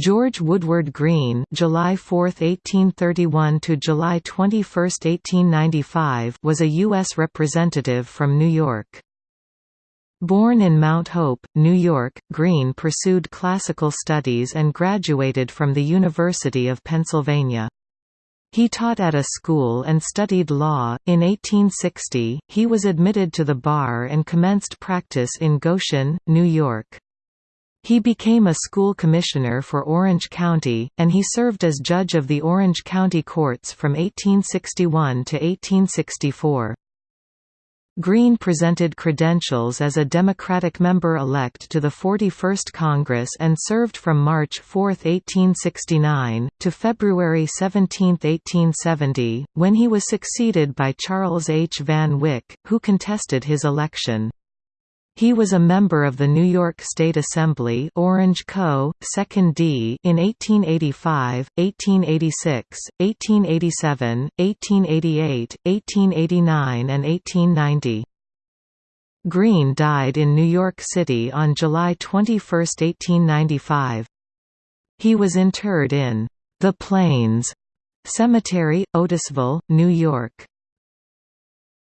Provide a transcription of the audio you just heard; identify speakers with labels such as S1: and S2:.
S1: George Woodward Greene July 4, 1831 to July 21, 1895 was a U.S. representative from New York. Born in Mount Hope, New York, Greene pursued classical studies and graduated from the University of Pennsylvania. He taught at a school and studied law. In 1860, he was admitted to the bar and commenced practice in Goshen, New York. He became a school commissioner for Orange County, and he served as judge of the Orange County courts from 1861 to 1864. Greene presented credentials as a Democratic member-elect to the 41st Congress and served from March 4, 1869, to February 17, 1870, when he was succeeded by Charles H. Van Wyck, who contested his election. He was a member of the New York State Assembly Orange Co., 2nd D in 1885, 1886, 1887, 1888, 1889 and 1890. Greene died in New York City on July 21, 1895. He was interred in the Plains Cemetery, Otisville, New York.